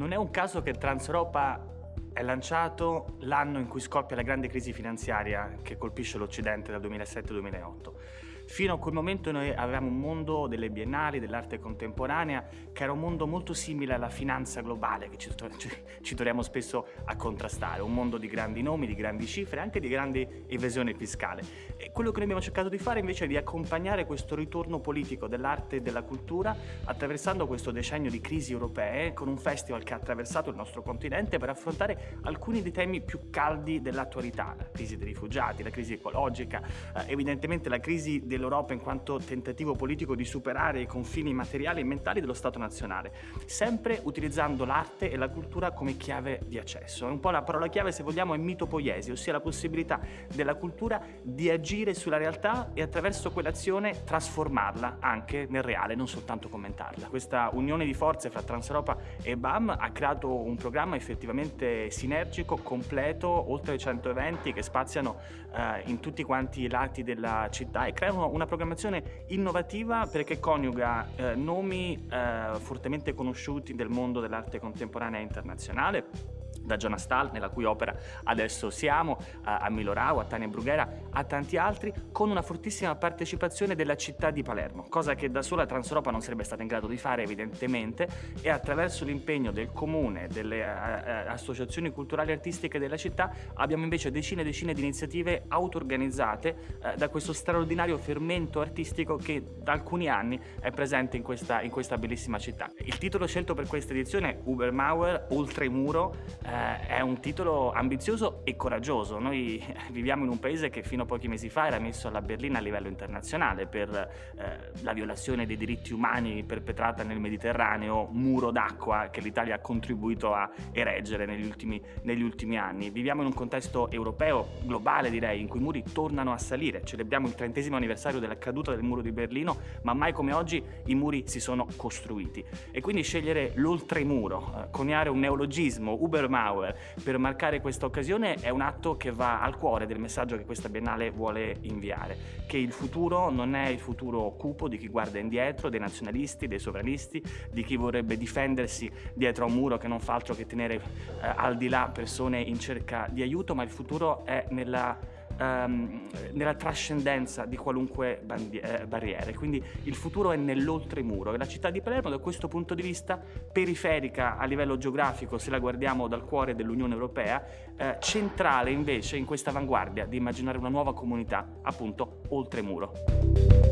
Non è un caso che Transeuropa è lanciato l'anno in cui scoppia la grande crisi finanziaria che colpisce l'Occidente dal 2007-2008. Fino a quel momento noi avevamo un mondo delle biennali, dell'arte contemporanea, che era un mondo molto simile alla finanza globale che ci, ci, troviamo spesso a contrastare, un mondo di grandi nomi, di grandi cifre, anche di grandi evasione fiscale. E quello che noi abbiamo cercato di fare invece è di accompagnare questo ritorno politico dell'arte e della cultura attraversando questo decennio di crisi europee con un festival che ha attraversato il nostro continente per affrontare alcuni dei temi più caldi dell'attualità, la crisi dei rifugiati, la crisi ecologica, eh, evidentemente la crisi del dell'Europa in quanto tentativo politico di superare i confini materiali e mentali dello Stato nazionale, sempre utilizzando l'arte e la cultura come chiave di accesso. Un po' la parola chiave, se vogliamo, è mitopoiesi, ossia la possibilità della cultura di agire sulla realtà e attraverso quell'azione trasformarla anche nel reale, non soltanto commentarla. Questa unione di forze fra Transeuropa e BAM ha creato un programma effettivamente sinergico, completo, oltre 100 eventi che spaziano eh, in tutti quanti i lati della città e creano una programmazione innovativa perché coniuga eh, nomi eh, fortemente conosciuti del mondo dell'arte contemporanea internazionale da Jonas Stahl, nella cui opera adesso siamo, a Milo Rau, a Tania Brughera, a tanti altri, con una fortissima partecipazione della città di Palermo, cosa che da sola Transeuropa non sarebbe stata in grado di fare evidentemente e attraverso l'impegno del comune, delle associazioni culturali e artistiche della città abbiamo invece decine e decine di iniziative auto-organizzate uh, da questo straordinario fermento artistico che da alcuni anni è presente in questa, in questa bellissima città. Il titolo scelto per questa edizione, Ubermauer, Oltremuro, eh, è un titolo ambizioso e coraggioso. Noi viviamo in un paese che fino a pochi mesi fa era messo alla berlina a livello internazionale per eh, la violazione dei diritti umani perpetrata nel Mediterraneo, muro d'acqua che l'Italia ha contribuito a ereggere negli ultimi, negli ultimi anni. Viviamo in un contesto europeo, globale direi, in cui i muri tornano a salire. Celebriamo il trentesimo anniversario della caduta del muro di Berlino, ma mai come oggi i muri si sono costruiti. E quindi scegliere l'oltremuro, eh, coniare un neologismo, Uberman, Eisenhower per marcare questa occasione è un atto che va al cuore del messaggio che questa Biennale vuole inviare, che il futuro non è il futuro cupo di chi guarda indietro, dei nazionalisti, dei sovranisti, di chi vorrebbe difendersi dietro a un muro che non fa altro che tenere eh, al di là persone in cerca di aiuto, ma il futuro è nella um, nella trascendenza di qualunque eh, barriere. Quindi il futuro è nell'oltremuro e la città di Palermo da questo punto di vista periferica a livello geografico se la guardiamo dal cuore dell'Unione Europea, eh, centrale invece in questa avanguardia di immaginare una nuova comunità appunto oltremuro.